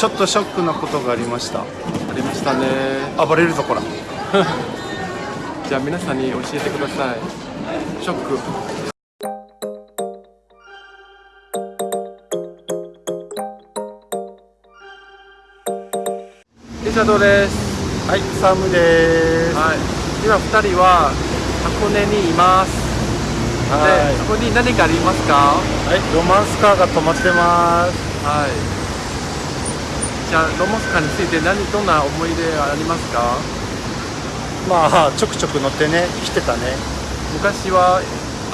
ちょっとショックなことがありました。ありましたね。暴れるぞこら。じゃあ皆さんに教えてください。ショック。リチャードです。はい。サムです。はい。今2人は箱根にいます。はい。でそこに何かありますか？はい。ロマンスカーが止まってます。はいじゃあロモスカーについて何どんな思い出ありますか？まあちょくちょく乗ってね来てたね。昔は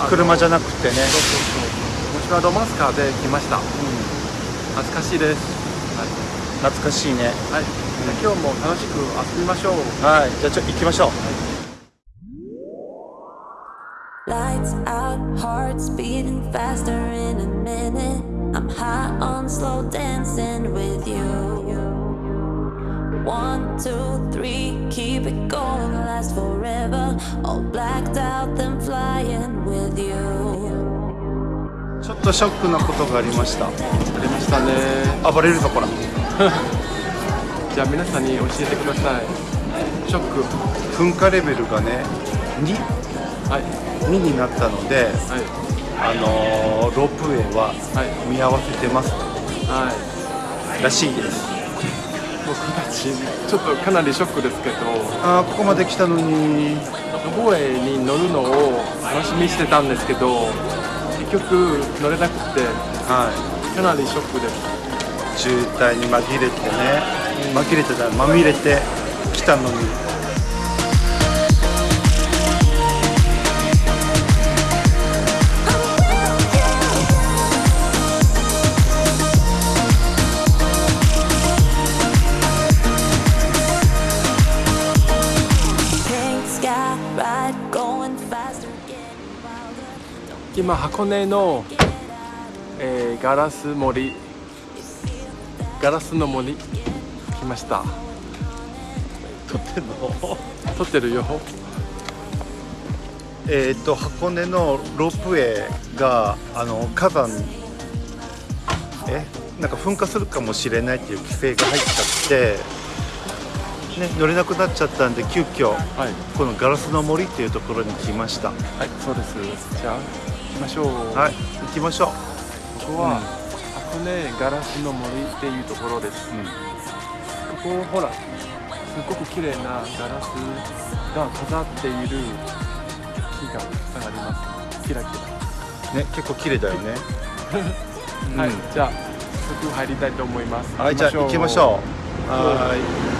車じゃなくてね。そうそうそう。昔はロマンスカーで来ました。う懐かしいです。ん懐かしいね。はい、じゃあ今日も楽しく遊びましょう。はい。じゃあちょ行きましょう。Lights out, hearts beating faster in a minute. I'm high on slow dancing with you. One, two, three, keep it going, last forever. All blacked out, then flying with you. ちょっとショックなことがありましたありましたね暴れるぞこらじゃあ皆さんに教えてくださいショック噴火レベルがね 2, はい2になったのではいあのーロープウェイははい見合わせてますはい。らしいです。僕たちちょっとかなりショックですけど。あーここまで来たのに。ロボエに乗るのを楽しみにしてたんですけど結局乗れなくて。はかなりショックです。い渋滞に紛れてね。紛れてた。まみれて来たのに「今箱根の、えーガラス森ガラスの森来ました。撮ってんの？撮ってるよ。えっと箱根のロープウェイがあの火山えなんか噴火するかもしれないっていう規制が入っちゃって、ね、乗れなくなっちゃったんで急遽はい。このガラスの森っていうところに来ました。はいそうです。じゃあ行きましょう。はい。行きましょう、ここは、箱根ガラスの森っていうところです。ここほらすごく綺麗なガラスが飾っている木がたくさんあります。キラキラ。ね結構綺麗だよね。はい。うん。じゃあ早速入りたいと思います。はいじゃあ行きましょう。は I'm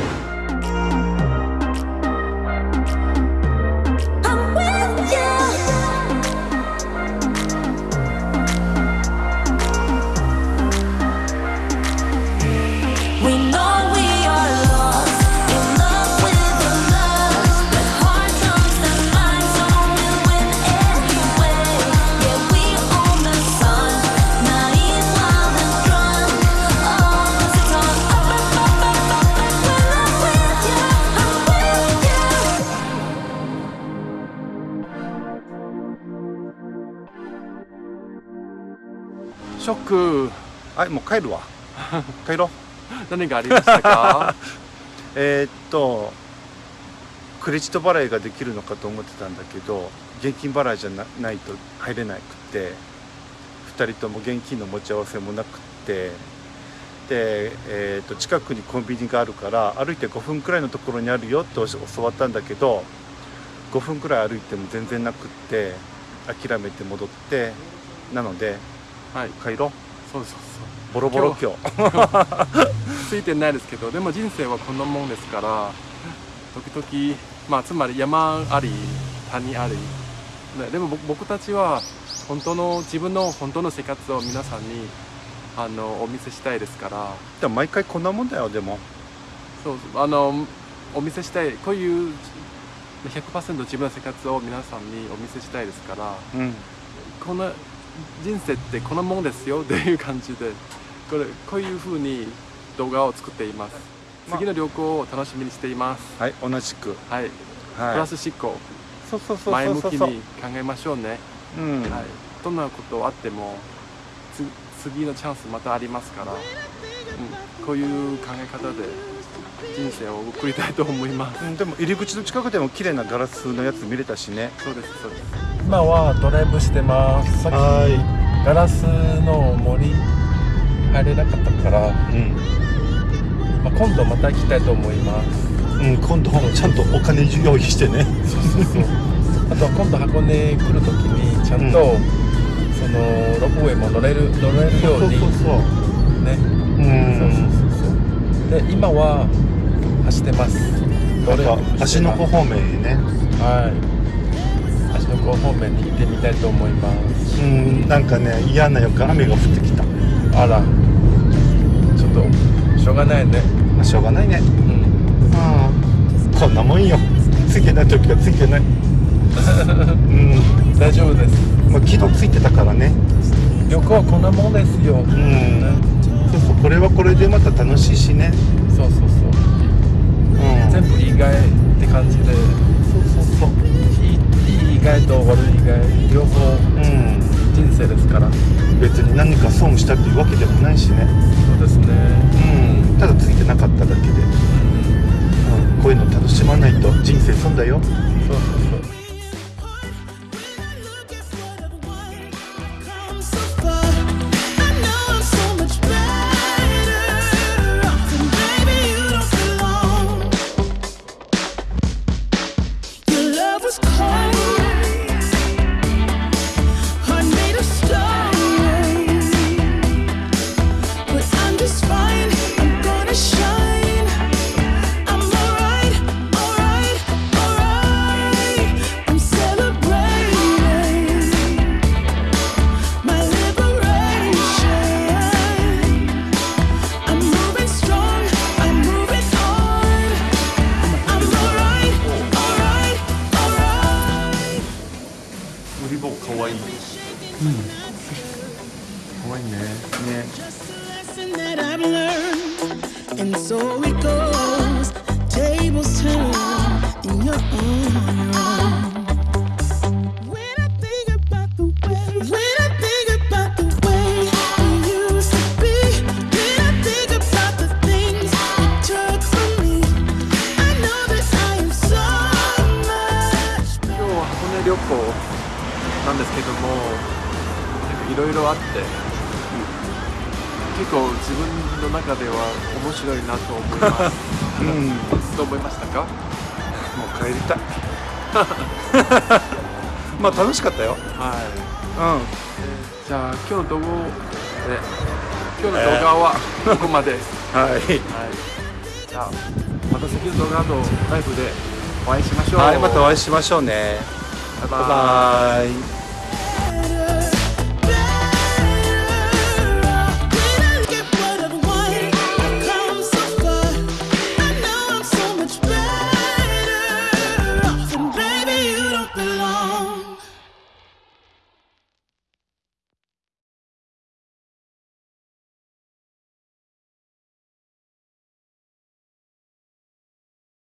ショック。いはいもう帰るわ。帰ろう。何がありましたか？えーっとクレジット払いができるのかと思ってたんだけど現金払いじゃなないと入れなくて2人とも現金の持ち合わせもなくってで、えーっと近くにコンビニがあるから歩いて5分くらいのところにあるよって教わったんだけど5分くらい歩いても全然なくって諦めて戻ってなのではい。帰ろうそうそうボロボロ今日。そ うついてないですけどでも人生はこんなもんですから時々まあつまり山あり谷あり、ね、でも僕僕たちは本当の自分の本当の生活を皆さんにあのお見せしたいですから。でも毎回こんなもんだよでも。そうあのお見せしたいこういう100%自分の生活を皆さんにお見せしたいですから。うん。この人生ってこのもんですよっていう感じでこれこういう風に動画を作っています、まあ次の旅行を楽しみにしています。はい同じく。はい、プはい。ラス思考。そうそうそう前向きに考えましょうね、うん。はい、どんなことあってもつ次のチャンスまたありますからこういう考え方で人生を送りたいと思います。うん、でも入り口の近くでも綺麗なガラスのやつ見れたしね。そうですそうです。今はドライブしてます。さっきはガラスの森入れなかったから、うん、まあ、今度また行きたいと思います。うん、今度ちゃんとお金用意してね。そうそうそう。あと今度箱根来る時にちゃんと、そのロープウェイも乗れる乗れるようにそうね。うん。そうそうそう。で今は走ってます。なんか芦ノ湖方面へね。はい。芦ノ湖方面に行ってみたいと思います。うんなんかね嫌な予感雨が降ってきた。あら。ちょっとしょうがないね。まあしょうがないね。うん。うんこんなもんよ。ついてない時はついてない。うん。大丈夫です。まあ昨日ついてたからね。旅行はこんなもんですよ、うん。ねそうそうこれはこれでまた楽しいしね。そうそうそう。うん全部意外って感じでそうそうそう。いいいい意外と悪い意外両方うん人生ですから。別に何か損したっていうわけでもないしね。そうですね。うん。ただついてなかっただけで、うん、こういうの楽しまないと人生損だよ。そうそうそう今日は箱根旅行なんですけどもいろいろあって。結構自分の中では面白いなと思います。うん。もどう思いましたか？う帰りたい。まあ楽しかったよ。はい。うん。じゃあ今日の動画え今日の動画はここまで、はい。はい、じゃあまた次の動画のライブでお会いしましょう。はいまたお会いしましょうね。バイババイイバイ